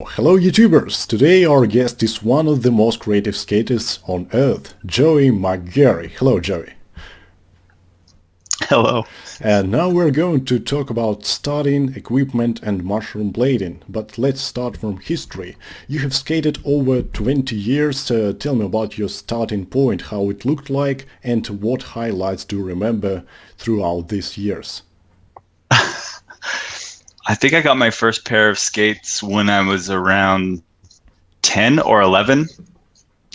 Hello YouTubers! Today our guest is one of the most creative skaters on earth, Joey McGarry. Hello Joey. Hello. And now we're going to talk about starting, equipment and mushroom blading. But let's start from history. You have skated over 20 years. Uh, tell me about your starting point, how it looked like and what highlights do you remember throughout these years? I think I got my first pair of skates when I was around 10 or 11.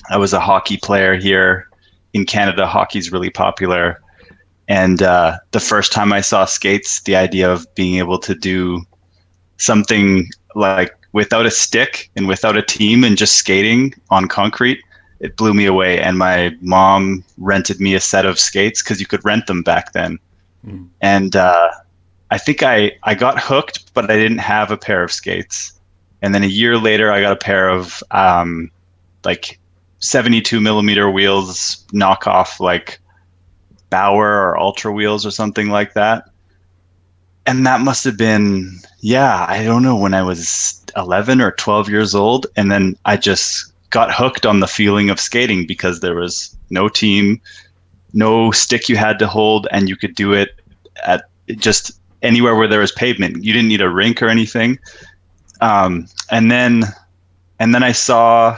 I was a hockey player here in Canada. Hockey's really popular. And uh, the first time I saw skates, the idea of being able to do something like without a stick and without a team and just skating on concrete, it blew me away. And my mom rented me a set of skates because you could rent them back then. Mm. And uh, I think I, I got hooked, but I didn't have a pair of skates. And then a year later, I got a pair of um, like 72 millimeter wheels, knockoff like Bauer or Ultra wheels or something like that. And that must have been, yeah, I don't know, when I was 11 or 12 years old. And then I just got hooked on the feeling of skating because there was no team, no stick you had to hold, and you could do it at just anywhere where there was pavement. You didn't need a rink or anything. Um, and then, and then I saw,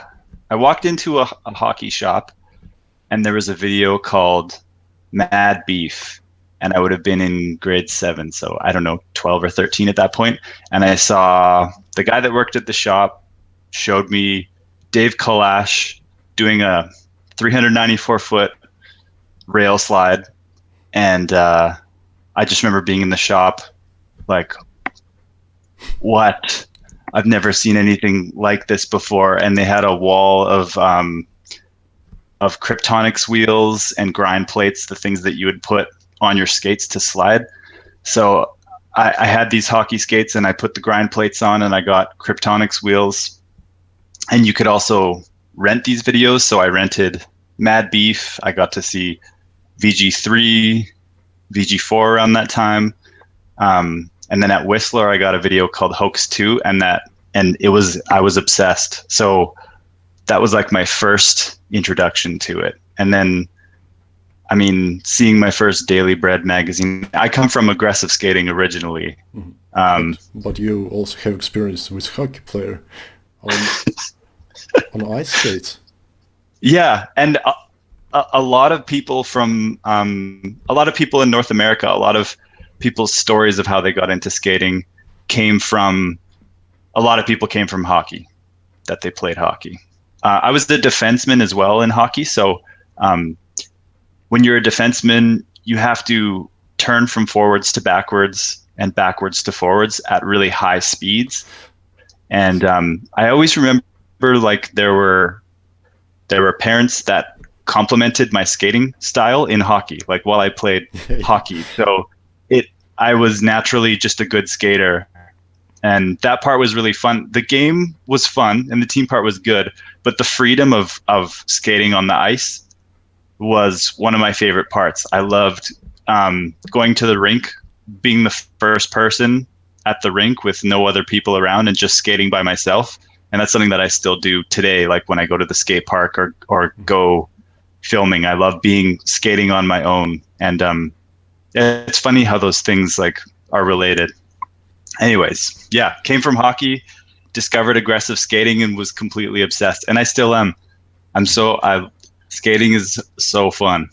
I walked into a, a hockey shop, and there was a video called Mad Beef, and I would have been in grade seven, so I don't know, 12 or 13 at that point. And I saw the guy that worked at the shop showed me Dave Kalash doing a 394 foot rail slide, and uh, I just remember being in the shop, like, what? I've never seen anything like this before. And they had a wall of um, of Kryptonics wheels and grind plates, the things that you would put on your skates to slide. So I, I had these hockey skates and I put the grind plates on and I got Kryptonics wheels. And you could also rent these videos. So I rented Mad Beef. I got to see VG3, VG4 around that time. Um, and then at Whistler, I got a video called Hoax 2, and that and it was I was obsessed. So that was like my first introduction to it. And then, I mean, seeing my first Daily Bread magazine. I come from aggressive skating originally. Mm-hmm. Um, but, but, you also have experience with hockey player on, on ice skates. Yeah, and a, lot of people from um, a lot of people in North America, a lot of people's stories of how they got into skating came from a lot of people came from hockey that they played hockey. Uh, I was the defenseman as well in hockey, so um, when you're a defenseman, you have to turn from forwards to backwards and backwards to forwards at really high speeds. And um, I always remember like there were there were parents that complemented my skating style in hockey, like while I played hockey. So it I was naturally just a good skater. And that part was really fun. The game was fun and the team part was good, but the freedom of of skating on the ice was one of my favorite parts. I loved um, going to the rink, being the first person at the rink with no other people around and just skating by myself. And that's something that I still do today, like when I go to the skate park or or go filming. I love being skating on my own, and um, it's funny how those things like are related. Anyways, yeah, came from hockey, discovered aggressive skating, and was completely obsessed, and I still am. I'm so I skating is so fun.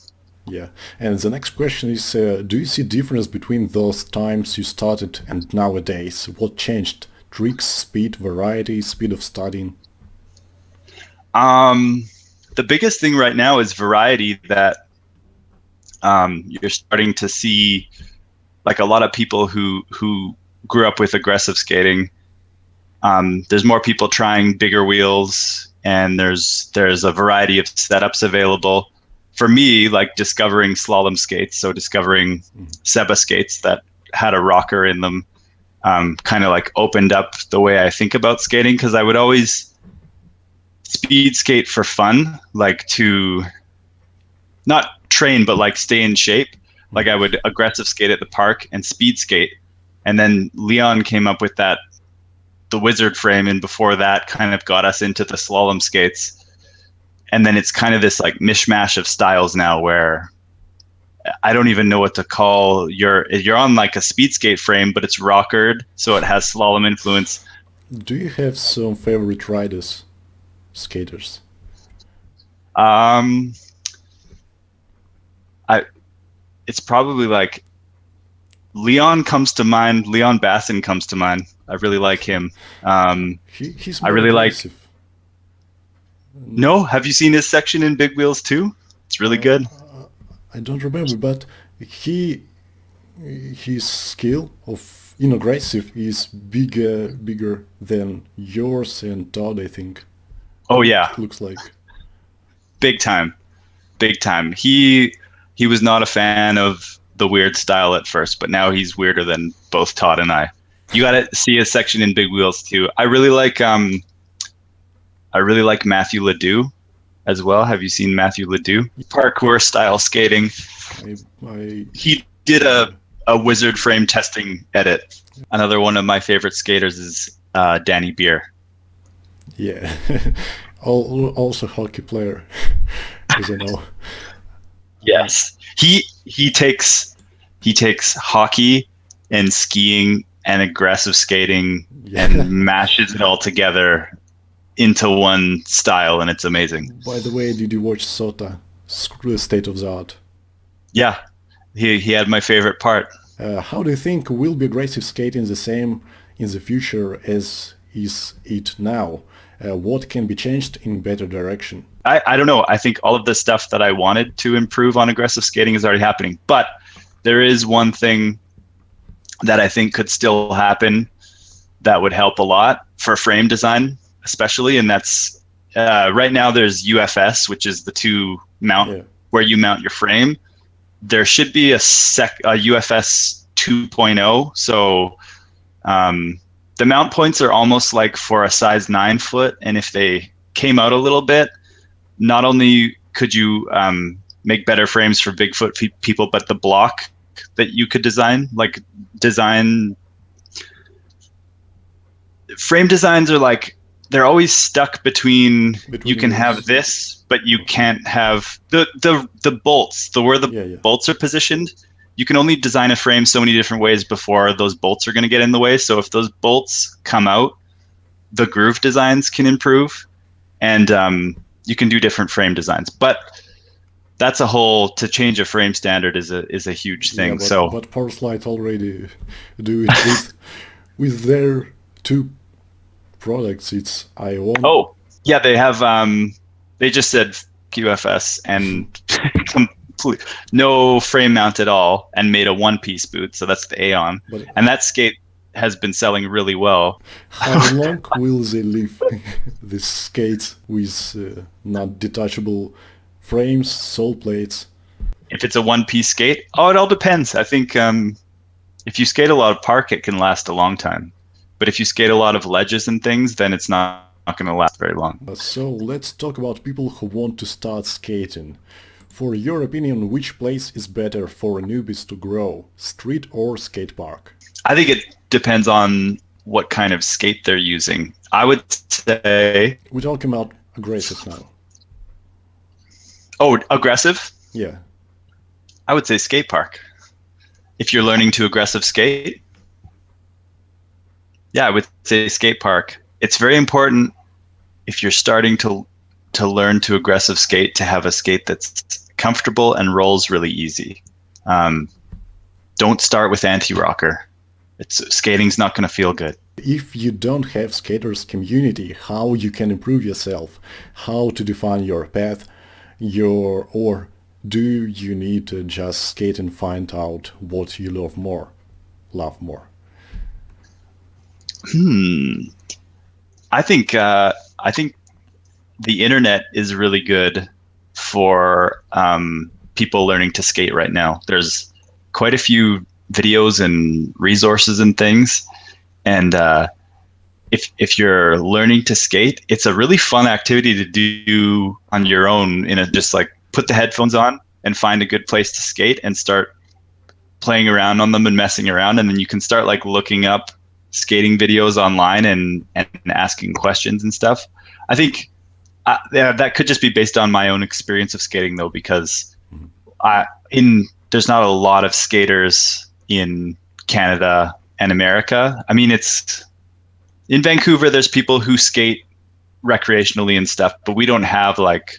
Yeah, and the next question is: uh, Do you see difference between those times you started and nowadays? What changed? Tricks, speed, variety, speed of studying. Um, the biggest thing right now is variety that um, you're starting to see like a lot of people who who grew up with aggressive skating um, there's more people trying bigger wheels and there's there's a variety of setups available for me like discovering slalom skates so discovering mm-hmm. seba skates that had a rocker in them um, kind of like opened up the way i think about skating because i would always speed skate for fun, like to not train, but like stay in shape. Like I would aggressive skate at the park and speed skate. And then Leon came up with that the wizard frame, and before that, kind of got us into the slalom skates. And then it's kind of this like mishmash of styles now, where I don't even know what to call your. You're on like a speed skate frame, but it's rockered, so it has slalom influence. Do you have some favorite riders, skaters? Um, I, it's probably like Leon comes to mind. Leon Basin comes to mind. I really like him. Um, he, he's I really aggressive. like. No, have you seen his section in Big Wheels too? It's really good. I don't remember, but he his skill of in aggressive is bigger bigger than yours and Todd. I think. Oh yeah, looks like. big time, big time. He he was not a fan of the weird style at first, but now he's weirder than both Todd and I. You got to see a section in Big Wheels too. I really like um, I really like Matthew Ledoux as well. Have you seen Matthew Ledoux? Parkour style skating. I, I He did a a wizard frame testing edit. Another one of my favorite skaters is uh, Danny Beer. Yeah. Also hockey player, as I know. Yes. He he takes he takes hockey and skiing and aggressive skating Yeah. and mashes it all together into one style and it's amazing. By the way, did you watch Sota? Sc- State of the Art. Yeah. He he had my favorite part. Uh, how do you think will be aggressive skating the same in the future as is it now? Uh, what can be changed in better direction? I, I don't know. I think all of the stuff that I wanted to improve on aggressive skating is already happening. But there is one thing that I think could still happen that would help a lot for frame design, especially. And that's uh, right now there's UFS, which is the two mount Yeah. where you mount your frame. There should be a sec a UFS 2.0. So um, the mount points are almost like for a size nine foot, and if they came out a little bit, not only could you um, make better frames for Bigfoot pe- people, but the block that you could design, like design frame designs are like they're always stuck between, Between you can have this, but you can't have the the the bolts, the where the Yeah, yeah. bolts are positioned. You can only design a frame so many different ways before those bolts are going to get in the way. So if those bolts come out, the groove designs can improve, and um, you can do different frame designs. But that's a whole to change a frame standard is a is a huge thing. Yeah, but, so but Powerslide already do it with, with their two products. It's Ion. oh yeah, they have um, they just said QFS and complete no frame mount at all, and made a one piece boot. So that's the Aeon, But and that skate has been selling really well. how long will they live this skate with uh, not detachable frames, sole plates? If it's a one piece skate, oh, it all depends. I think um, if you skate a lot of park, it can last a long time. But if you skate a lot of ledges and things, then it's not, not going to last very long. Uh, So let's talk about people who want to start skating. For your opinion, which place is better for newbies to grow, street or skate park? I think it depends on what kind of skate they're using. I would say, We're talking about aggressive now. oh, aggressive. Yeah, I would say skate park. If you're learning to aggressive skate, yeah, I would say skate park. It's very important if you're starting to to learn to aggressive skate to have a skate that's comfortable and rolls really easy. Um, don't start with anti-rocker. It's skating's not going to feel good. If you don't have skaters community, how you can improve yourself, how to define your path, your or do you need to just skate and find out what you love more, love more? Hmm. I think uh, I think the internet is really good for um, people learning to skate right now. There's quite a few videos and resources and things, and uh, if if you're learning to skate, it's a really fun activity to do on your own. In a just like put the headphones on and find a good place to skate and start playing around on them and messing around, and then you can start like looking up skating videos online and and asking questions and stuff. I think uh, yeah, that could just be based on my own experience of skating though, because I in there's not a lot of skaters in Canada and America. I mean, it's in Vancouver. There's people who skate recreationally and stuff, but we don't have like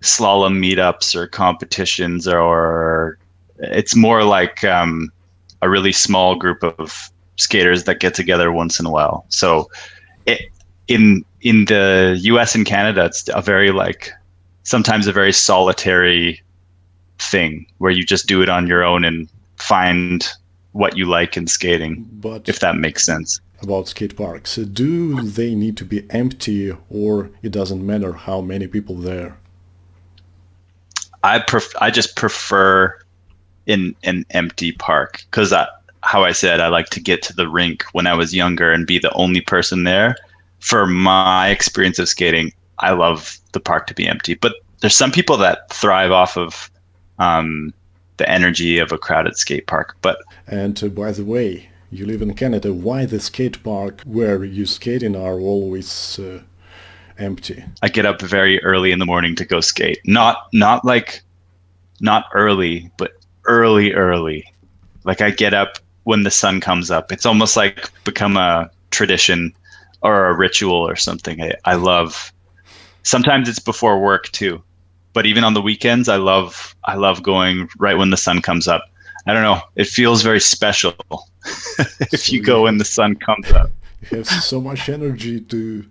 slalom meetups or competitions or it's more like um, a really small group of skaters that get together once in a while. So it, in in the US and Canada, it's a very like sometimes a very solitary thing where you just do it on your own and find what you like in skating, but if that makes sense. About skate parks, do they need to be empty or it doesn't matter how many people there? I pref- I just prefer in an empty park because how I said I like to get to the rink when I was younger and be the only person there. For my experience of skating, I love the park to be empty. But there's some people that thrive off of um, the energy of a crowded skate park. But and uh, by the way, you live in Canada. Why the skate park where you skating are always uh, empty? I get up very early in the morning to go skate. Not not like not early, but early early. Like I get up when the sun comes up. It's almost like become a tradition or a ritual or something. I, I love sometimes it's before work too but even on the weekends, I love I love going right when the sun comes up. I don't know. It feels very special if so you go when the sun comes up. You have so much energy to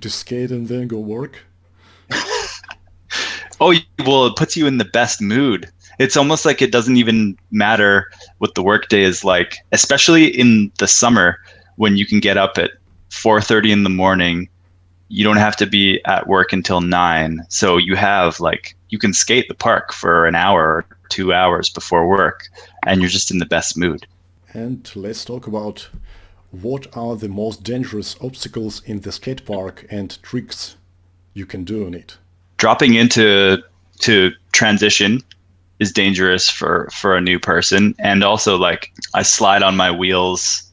to skate and then go work. oh well, it puts you in the best mood. It's almost like it doesn't even matter what the workday is like, especially in the summer when you can get up at 4:30 in the morning you don't have to be at work until nine. So you have like you can skate the park for an hour or two hours before work, and you're just in the best mood. And let's talk about what are the most dangerous obstacles in the skate park and tricks you can do on it. Dropping into to transition is dangerous for for a new person, and also like I slide on my wheels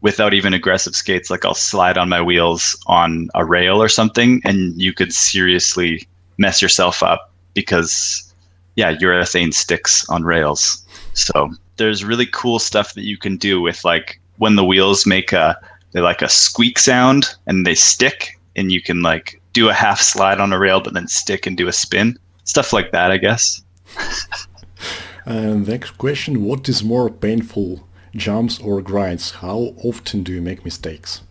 without even aggressive skates, like I'll slide on my wheels on a rail or something, and you could seriously mess yourself up because, yeah, urethane sticks on rails. So there's really cool stuff that you can do with like when the wheels make a they like a squeak sound and they stick, and you can like do a half slide on a rail, but then stick and do a spin, stuff like that, I guess. and um, next question: What is more painful, jumps or grinds, how often do you make mistakes?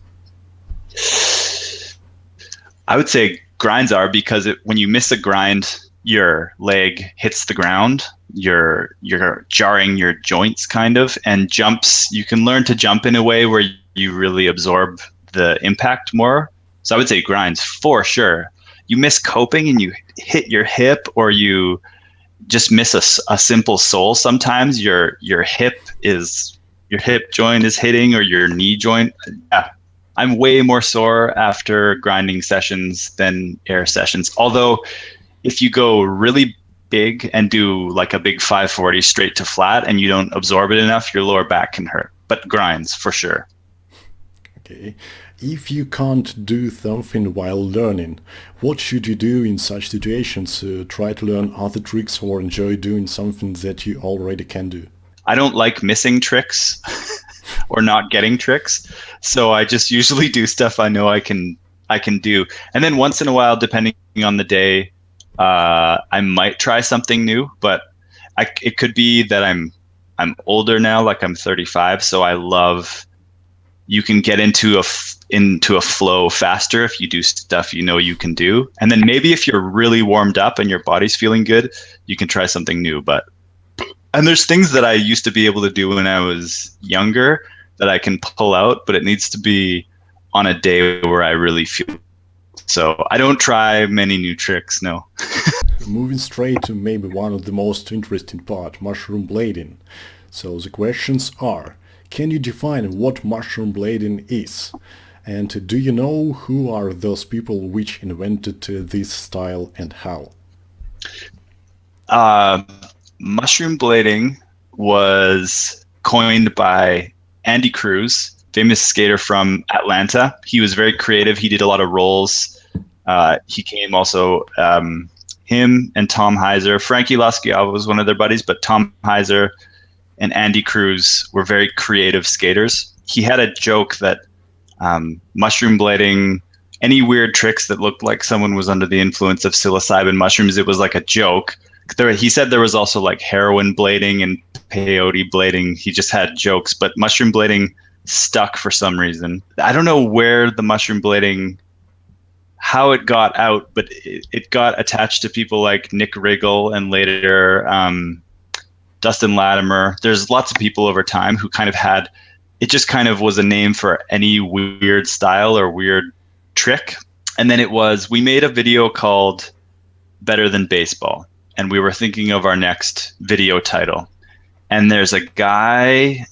I would say grinds are because it, when you miss a grind, your leg hits the ground, you're you're jarring your joints kind of, and jumps you can learn to jump in a way where you really absorb the impact more. So I would say grinds for sure. You miss coping and you hit your hip or you just miss a, a simple sole sometimes your your hip is your hip joint is hitting or your knee joint. Yeah, I'm way more sore after grinding sessions than air sessions. Although, if you go really big and do like a big 540 straight to flat and you don't absorb it enough, your lower back can hurt. But grinds for sure. Okay. If you can't do something while learning, what should you do in such situations? Uh, try to learn other tricks or enjoy doing something that you already can do? I don't like missing tricks or not getting tricks. So I just usually do stuff I know I can I can do. And then once in a while, depending on the day, uh, I might try something new. But I, it could be that I'm I'm older now, like I'm 35, so I love. You can get into a f- into a flow faster if you do stuff you know you can do, and then maybe if you're really warmed up and your body's feeling good, you can try something new. But and there's things that I used to be able to do when I was younger that I can pull out, but it needs to be on a day where I really feel. So I don't try many new tricks. No. Moving straight to maybe one of the most interesting part, mushroom blading. So the questions are: Can you define what mushroom blading is? And do you know who are those people which invented this style and how? Uh, mushroom blading was coined by Andy Cruz famous skater from Atlanta. He was very creative. He did a lot of rolls. Uh, he came also um, him and Tom Heiser. Frankie Lasciava was one of their buddies, but Tom Heiser and Andy Cruz were very creative skaters. He had a joke that um, mushroom blading, any weird tricks that looked like someone was under the influence of psilocybin mushrooms, it was like a joke. There, he said there was also like heroin blading and peyote blading. He just had jokes, but mushroom blading stuck for some reason. I don't know where the mushroom blading how it got out, but it, it, got attached to people like Nick Riggle and later um, Dustin Latimer. There's lots of people over time who kind of had it just kind of was a name for any weird style or weird trick. And then it was we made a video called Better Than Baseball, and we were thinking of our next video title. And there's a guy,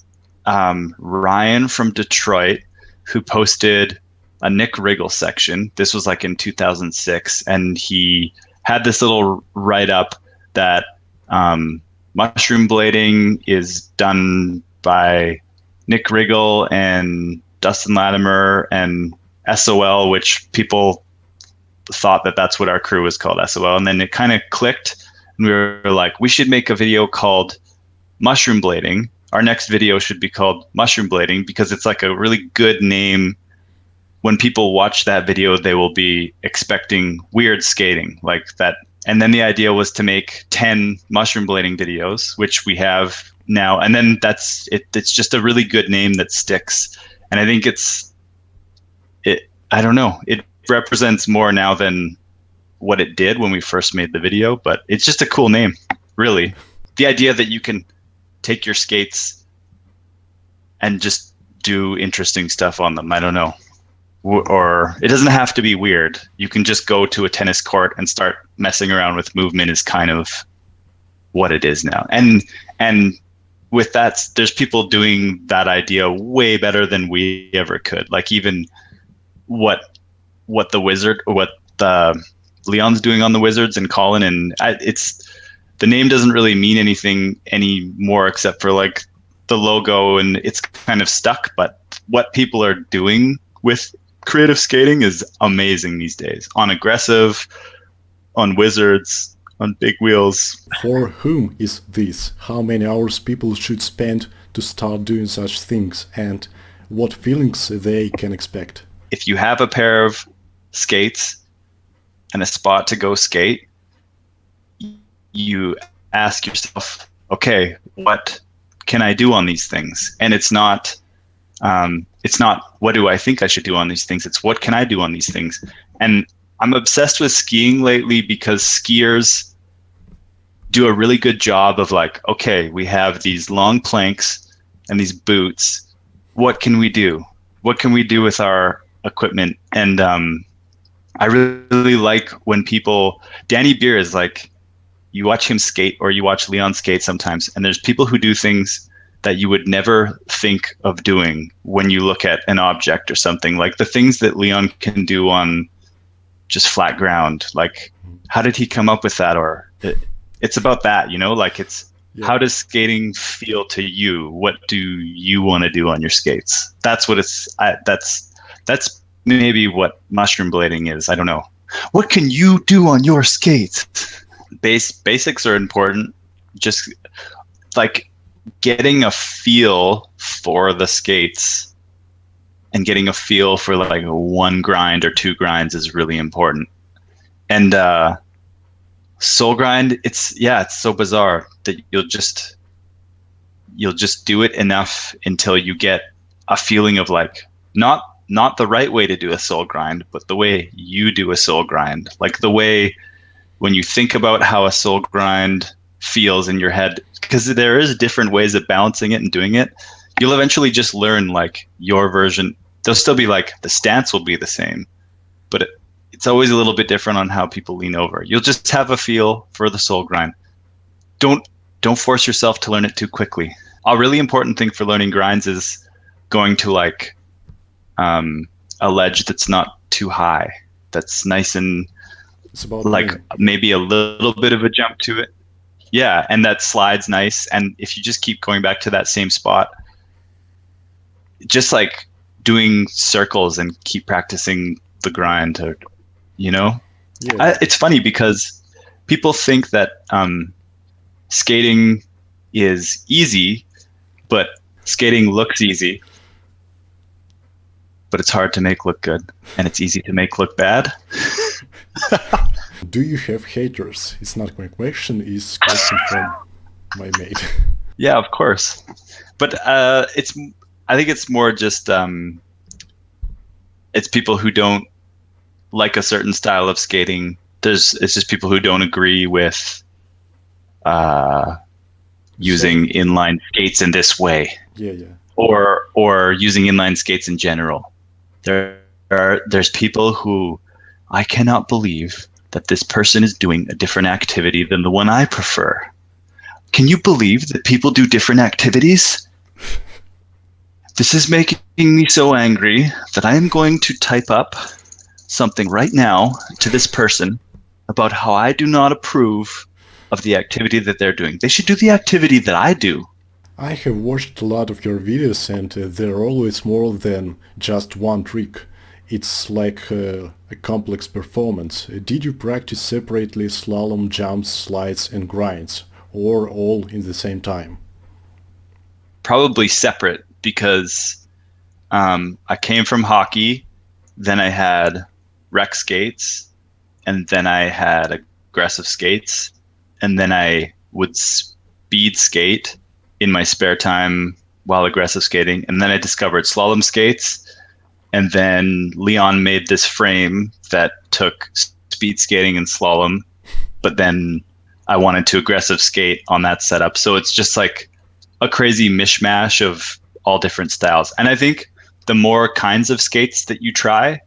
um, Ryan from Detroit, who posted a Nick Riggle section. This was like in 2006, and he had this little write up that um, mushroom blading is done by Nick Riggle and Dustin Latimer and SOL, which people thought that that's what our crew was called SOL. And then it kind of clicked, and we were like, we should make a video called Mushroom Blading. Our next video should be called Mushroom Blading because it's like a really good name when people watch that video, they will be expecting weird skating like that. And then the idea was to make 10 mushroom blading videos, which we have now. And then that's it. It's just a really good name that sticks. And I think it's, it, I don't know, it represents more now than what it did when we first made the video, but it's just a cool name, really. The idea that you can take your skates and just do interesting stuff on them. I don't know or it doesn't have to be weird. You can just go to a tennis court and start messing around with movement is kind of what it is now. And and with that, there's people doing that idea way better than we ever could. Like even what what the wizard what the Leon's doing on the Wizards and Colin and I, it's the name doesn't really mean anything anymore except for like the logo and it's kind of stuck. But what people are doing with creative skating is amazing these days on aggressive, on wizards, on big wheels. For whom is this? How many hours people should spend to start doing such things and what feelings they can expect? If you have a pair of skates and a spot to go skate, you ask yourself, okay, what can I do on these things? And it's not um, it's not what do I think I should do on these things. It's what can I do on these things. And I'm obsessed with skiing lately because skiers do a really good job of like, okay, we have these long planks and these boots. What can we do? What can we do with our equipment? And um, I really like when people, Danny Beer is like, you watch him skate or you watch Leon skate sometimes, and there's people who do things that you would never think of doing when you look at an object or something like the things that leon can do on just flat ground like how did he come up with that? Or it, it's about that you know like it's yeah. how does skating feel to you? What do you want to do on your skates? That's what it's I, that's that's maybe what mushroom blading is i don't know. What can you do on your skates? Base basics are important. Just like getting a feel for the skates and getting a feel for like one grind or two grinds is really important. And uh, soul grind, it's yeah, it's so bizarre that you'll just you'll just do it enough until you get a feeling of like not not the right way to do a soul grind, but the way you do a soul grind. Like the way when you think about how a soul grind feels in your head because there is different ways of balancing it and doing it. You'll eventually just learn like your version. There'll still be like the stance will be the same but it, it's always a little bit different on how people lean over. You'll just have a feel for the soul grind. Don't don't force yourself to learn it too quickly. A really important thing for learning grinds is going to like um, a ledge that's not too high that's nice and like maybe a little bit of a jump to it yeah, and that slide's nice. And if you just keep going back to that same spot, just like doing circles and keep practicing the grind to, you know, Yeah. I, it's funny because people think that um, skating is easy, but skating looks easy. But it's hard to make look good, and it's easy to make look bad. Do you have haters? It's not my question, it's question from my mate. Yeah, of course. But uh, it's I think it's more just um, it's people who don't like a certain style of skating. There's it's just people who don't agree with uh, using inline skates in this way. Yeah, yeah. or or using inline skates in general. There are there's people who I cannot believe that this person is doing a different activity than the one I prefer. Can you believe that people do different activities? This is making me so angry that I am going to type up something right now to this person about how I do not approve of the activity that they're doing. They should do the activity that I do. I have watched a lot of your videos and uh, they're always more than just one trick. It's like uh, a complex performance. Uh, Did you practice separately slalom, jumps, slides and grinds? Or all in the same time? probably separate because um, I came from hockey, then I had rec skates, and then I had aggressive skates, and then I would speed skate in my spare time while aggressive skating, and then I discovered slalom skates, and then Leon made this frame that took speed skating and slalom, but then I wanted to aggressive skate on that setup. So it's just like a crazy mishmash of all different styles. And I think the more kinds of skates that you try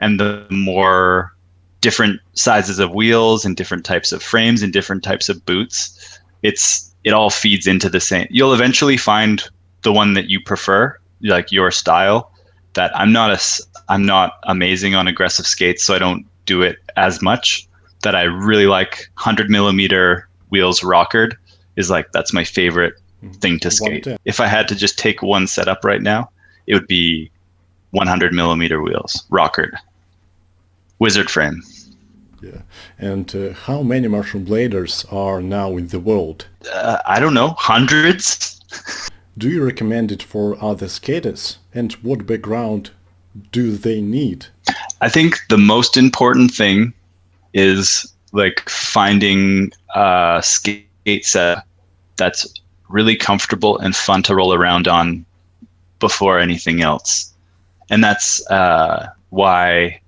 and the more different sizes of wheels and different types of frames and different types of boots, it's it all feeds into the same. You'll eventually find the one that you prefer, like your style. That I'm not a I'm not amazing on aggressive skates, so I don't do it as much. That I really like 100 millimeter wheels rockered is like that's my favorite hmm. thing to skate. If I had to just take one setup right now, it would be 100 millimeter wheels, rockered, wizard frame. Yeah. And uh, how many mushroom bladers are now in the world? Uh, I don't know, hundreds. Do you recommend it for other skaters? And what background do they need? I think the most important thing is like finding a skate set that's really comfortable and fun to roll around on before anything else. And that's uh, why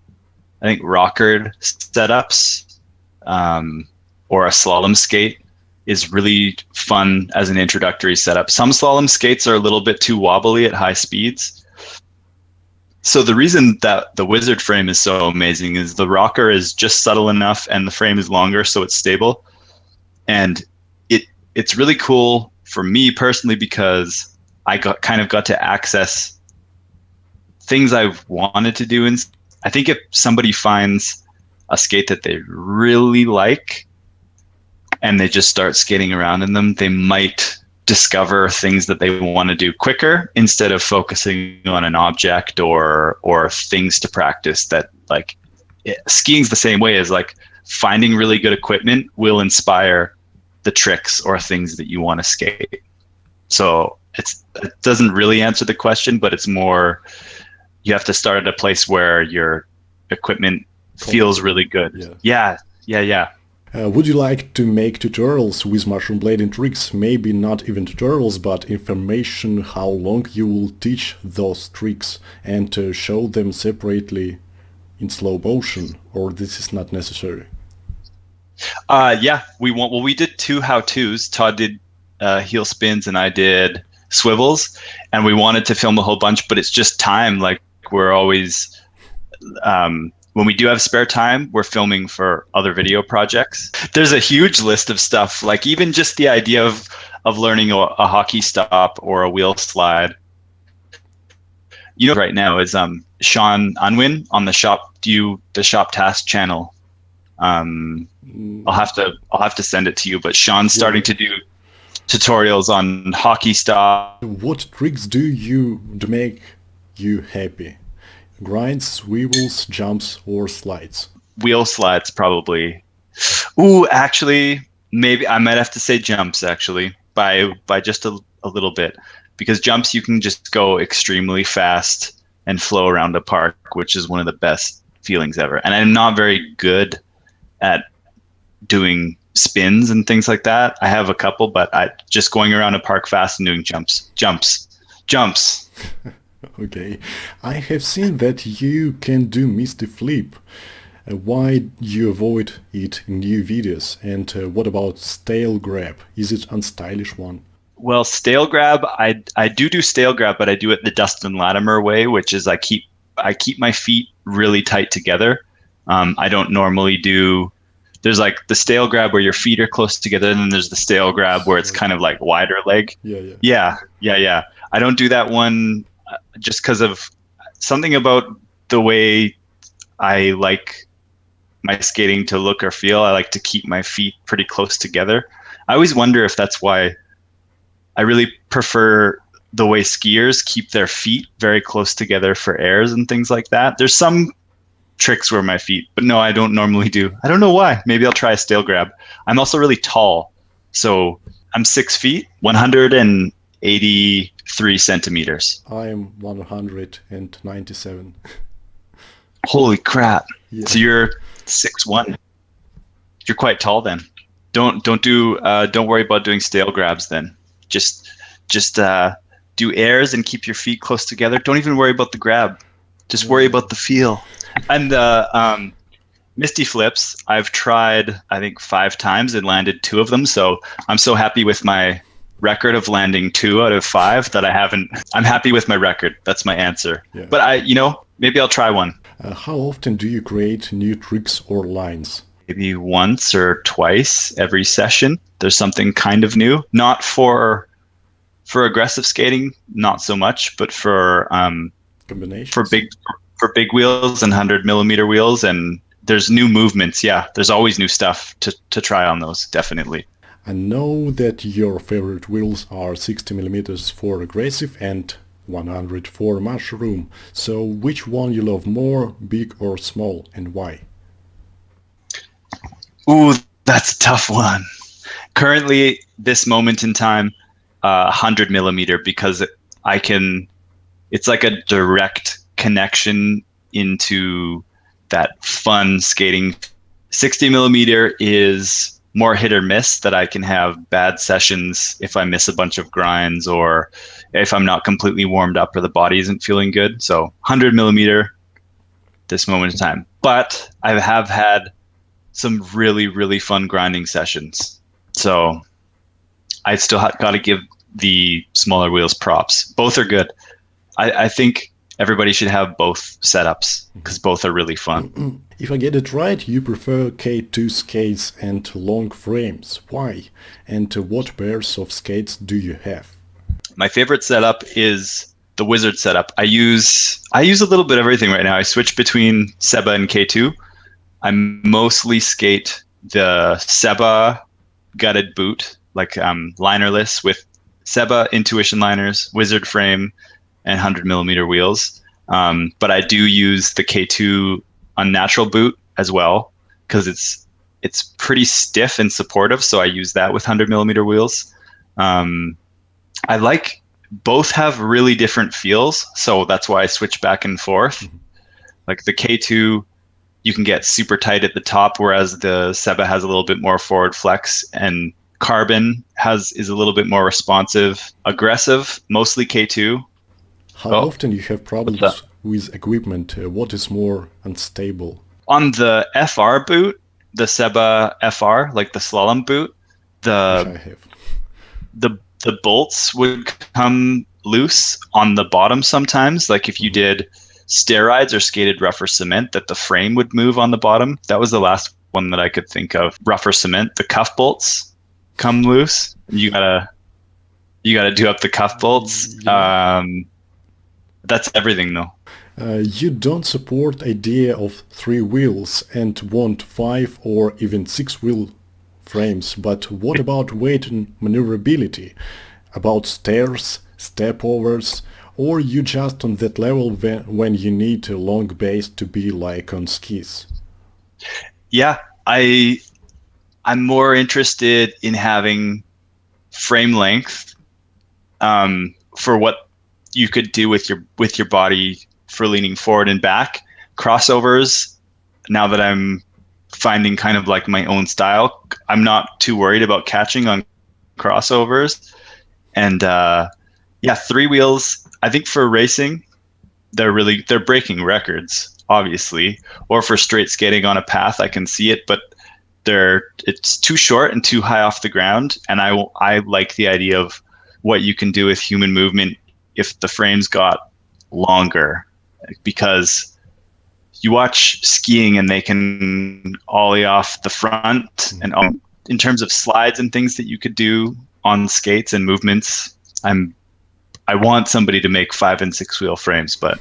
I think rockered setups um, or a slalom skate is really fun as an introductory setup. Some slalom skates are a little bit too wobbly at high speeds. So the reason that the wizard frame is so amazing is the rocker is just subtle enough and the frame is longer so it's stable. And it it's really cool for me personally because I got kind of got to access things I've wanted to do and I think if somebody finds a skate that they really like and they just start skating around in them, they might discover things that they want to do quicker instead of focusing on an object or or things to practice that like it, skiing's the same way as like finding really good equipment will inspire the tricks or things that you want to skate. So it's it doesn't really answer the question but it's more you have to start at a place where your equipment feels really good Yeah. yeah yeah yeah Uh, would you like to make tutorials with mushroom blading tricks? Maybe not even tutorials, but information how long you will teach those tricks and uh, show them separately in slow motion, or this is not necessary? Uh, yeah, we want. Well, we did two how tos. Todd did uh, heel spins, and I did swivels, and we wanted to film a whole bunch, but it's just time. Like we're always, um, when we do have spare time, we're filming for other video projects. There's a huge list of stuff. Like even just the idea of of learning a, a hockey stop or a wheel slide. You know, right now is um Sean Unwin on the shop. Do you the shop task channel? Um, I'll have to I'll have to send it to you. But Sean's starting to do tutorials on hockey stop. What tricks do you to make you happy? Grinds, swivels, jumps, or slides? Wheel slides, probably. Ooh, actually, maybe I might have to say jumps actually by by just a, a little bit because jumps you can just go extremely fast and flow around a park, which is one of the best feelings ever. And I'm not very good at doing spins and things like that. I have a couple, but I just going around a park fast and doing jumps, jumps, jumps. okay, I have seen that you can do Misty Flip. Uh, why you avoid it in new videos? And uh, what about stale grab? Is it unstylish one? Well, stale grab, I I do do stale grab, but I do it the Dustin Latimer way, which is I keep I keep my feet really tight together. Um, I don't normally do. There's like the stale grab where your feet are close together, and then there's the stale grab where it's kind of like wider leg. Yeah, yeah, yeah, yeah, yeah. I don't do that one just because of something about the way I like my skating to look or feel. I like to keep my feet pretty close together. I always wonder if that's why I really prefer the way skiers keep their feet very close together for airs and things like that. There's some tricks where my feet, but no, I don't normally do. I don't know why. Maybe I'll try a stale grab. I'm also really tall. So I'm six feet, 183 centimeters. I am 197. Holy crap. Yeah. So you're six one. You're quite tall then. Don't don't do uh, don't worry about doing stale grabs then. Just just uh, do airs and keep your feet close together. Don't even worry about the grab. Just worry about the feel. And the uh, um, Misty flips, I've tried I think five times and landed two of them. So I'm so happy with my record of landing two out of five that I haven't. I'm happy with my record. That's my answer. Yeah. But I, you know, maybe I'll try one. Uh, how often do you create new tricks or lines? Maybe once or twice every session. There's something kind of new. Not for for aggressive skating, not so much, but for um, for big for big wheels and hundred millimeter wheels, and there's new movements. Yeah, there's always new stuff to to try on those. Definitely. I know that your favorite wheels are 60 millimeters for aggressive and 100 for mushroom. So which one you love more, big or small, and why? Ooh, that's a tough one. Currently, this moment in time, uh, 100 millimeter because I can, it's like a direct connection into that fun skating. 60 millimeter is more hit or miss that I can have bad sessions if I miss a bunch of grinds or if I'm not completely warmed up or the body isn't feeling good. So 100 millimeter this moment in time. But I have had some really, really fun grinding sessions. So I still got to give the smaller wheels props. Both are good. I, I think everybody should have both setups because both are really fun. If I get it right, you prefer K2 skates and long frames. Why? And what pairs of skates do you have? My favorite setup is the Wizard setup. I use I use a little bit of everything right now. I switch between Seba and K2. I mostly skate the Seba gutted boot like um, linerless with Seba Intuition liners, Wizard frame, and 100 millimeter wheels. Um, but I do use the K2 unnatural boot as well because it's it's pretty stiff and supportive. So I use that with 100 millimeter wheels. Um, I like both have really different feels, so that's why I switch back and forth. Mm-hmm. Like the K2, you can get super tight at the top, whereas the Seba has a little bit more forward flex and Carbon has is a little bit more responsive, aggressive, mostly K2. How oh, often you have problems with equipment? Uh, what is more unstable? On the FR boot, the Seba FR, like the slalom boot, the the the bolts would come loose on the bottom sometimes. Like if you did steroids or skated rougher cement, that the frame would move on the bottom. That was the last one that I could think of. Rougher cement, the cuff bolts come loose. You gotta you gotta do up the cuff bolts. Yeah. Um, that's everything though. Uh, you don't support idea of three wheels and want five or even six wheel frames, but what about weight and maneuverability? About stairs, step overs, or you just on that level when you need a long base to be like on skis? Yeah, I I'm more interested in having frame length um, for what you could do with your with your body for leaning forward and back. Crossovers. Now that I'm finding kind of like my own style, I'm not too worried about catching on crossovers. And uh, yeah, three wheels. I think for racing, they're really they're breaking records, obviously. Or for straight skating on a path, I can see it, but they're it's too short and too high off the ground. And I I like the idea of what you can do with human movement if the frames got longer, because you watch skiing and they can ollie off the front and um, in terms of slides and things that you could do on skates and movements i'm i want somebody to make five and six wheel frames but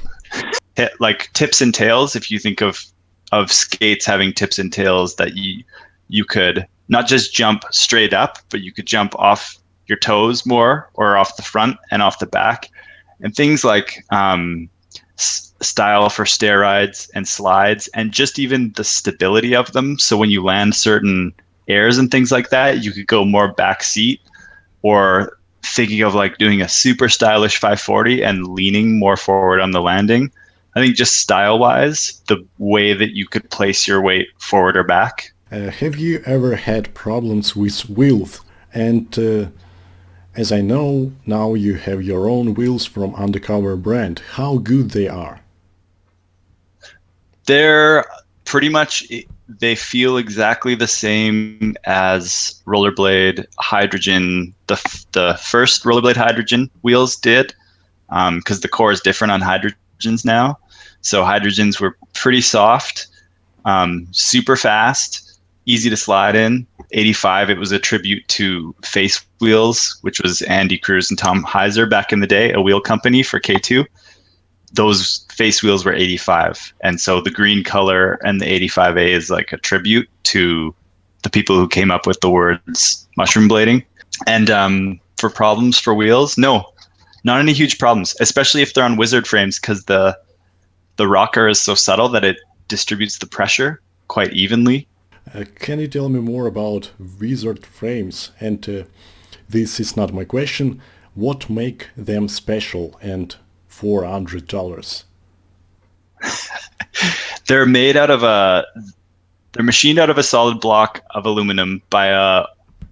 like tips and tails if you think of of skates having tips and tails that you you could not just jump straight up but you could jump off your toes more or off the front and off the back. And things like um, style for stair rides and slides and just even the stability of them. So when you land certain airs and things like that you could go more back seat or thinking of like doing a super stylish 540 and leaning more forward on the landing. I think just style wise the way that you could place your weight forward or back. Uh, have you ever had problems with wheels? And uh, as i know now you have your own wheels from undercover brand. How good they are they're pretty much they feel exactly the same as rollerblade hydrogen the, the first rollerblade hydrogen wheels did because um, the core is different on hydrogens now. So hydrogens were pretty soft um, super fast easy to slide in. 85 it was a tribute to face wheels which was andy cruz and tom heiser back in the day a wheel company for k2 those face wheels were 85 and so the green color and the 85a is like a tribute to the people who came up with the words mushroom blading. And um, for problems for wheels no not any huge problems especially if they're on wizard frames because the the rocker is so subtle that it distributes the pressure quite evenly. Uh, can you tell me more about wizard frames? And uh, this is not my question. What make them special and $400. they're made out of a they're machined out of a solid block of aluminum by a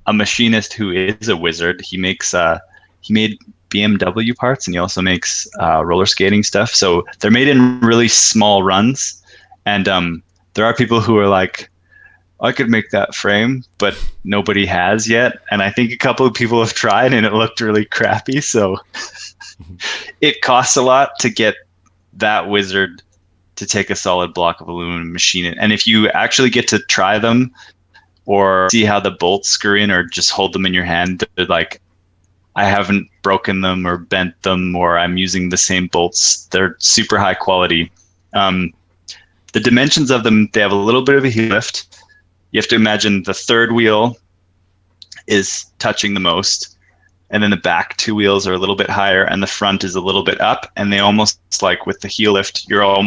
a machinist who is a wizard. He makes uh he made BMW parts and he also makes uh, roller skating stuff. So they're made in really small runs, and um, there are people who are like, I could make that frame, but nobody has yet. And I think a couple of people have tried, and it looked really crappy. So it costs a lot to get that wizard to take a solid block of aluminum machine it. And if you actually get to try them or see how the bolts screw in or just hold them in your hand, they're like, I haven't broken them or bent them or I'm using the same bolts. They're super high quality. Um, the dimensions of them, they have a little bit of a heel lift. You have to imagine the third wheel is touching the most and then the back two wheels are a little bit higher and the front is a little bit up and they almost like with the heel lift you're all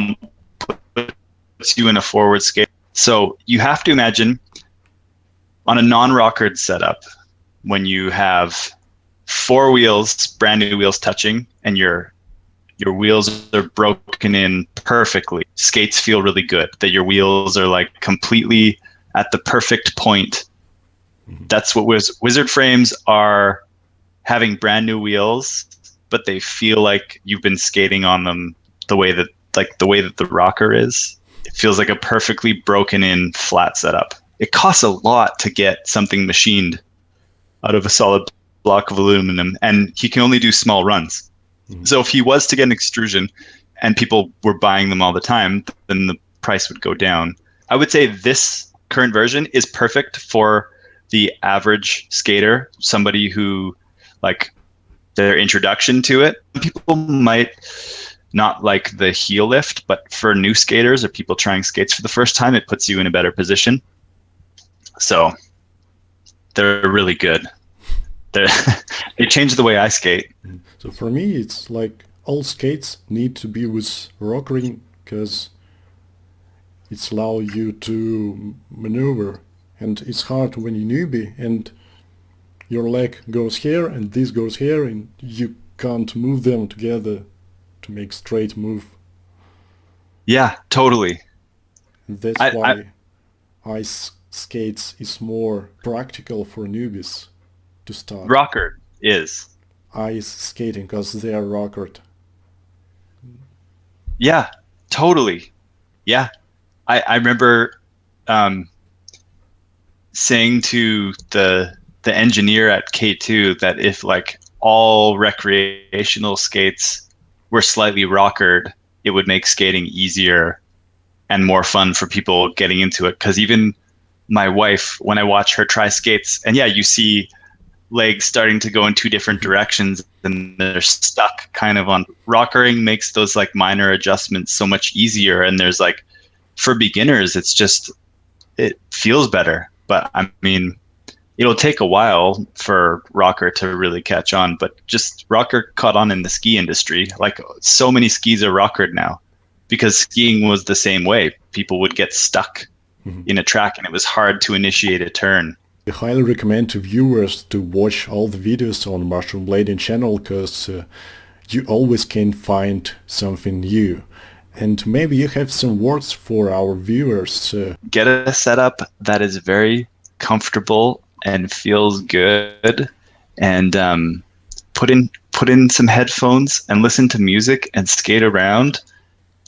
puts you in a forward skate so you have to imagine on a non-rockered setup when you have four wheels brand new wheels touching and your your wheels are broken in perfectly skates feel really good that your wheels are like completely at the perfect point mm-hmm. that's what wiz- wizard frames are having brand new wheels, but they feel like you've been skating on them the way that like the way that the rocker is. It feels like a perfectly broken in flat setup. It costs a lot to get something machined out of a solid block of aluminum, and he can only do small runs. Mm-hmm. So if he was to get an extrusion and people were buying them all the time, then the price would go down. I would say this current version is perfect for the average skater, somebody who like their introduction to it. People might not like the heel lift, but for new skaters or people trying skates for the first time, it puts you in a better position. So they're really good. They're they change the way I skate. So for me, it's like all skates need to be with rockering because it's allow you to maneuver and it's hard when you're newbie and your leg goes here and this goes here and you can't move them together to make straight move. Yeah, totally. That's I- why ice skates is more practical for newbies to start. Rocker is. ice skating because they are rockered. Yeah, totally. Yeah. I, I remember um, saying to the the engineer at K2 that if like all recreational skates were slightly rockered, it would make skating easier and more fun for people getting into it. Because even my wife, when I watch her try skates, and yeah, you see legs starting to go in two different directions and they're stuck kind of on rockering makes those like minor adjustments so much easier and there's like for beginners it's just it feels better but i mean it'll take a while for rocker to really catch on but just rocker caught on in the ski industry like so many skis are rockered now because skiing was the same way people would get stuck Mhm. in a track and it was hard to initiate a turn I highly recommend to viewers to watch all the videos on Mushroom Blading channel because uh, you always can find something new. And maybe you have some words for our viewers. Uh, get a setup that is very comfortable and feels good and um, put in put in some headphones and listen to music and skate around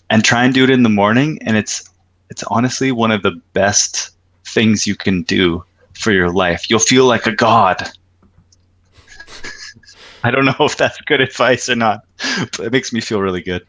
and try and do it in the morning. And it's it's honestly one of the best things you can do for your life. You'll feel like a god. I don't know if that's good advice or not but it makes me feel really good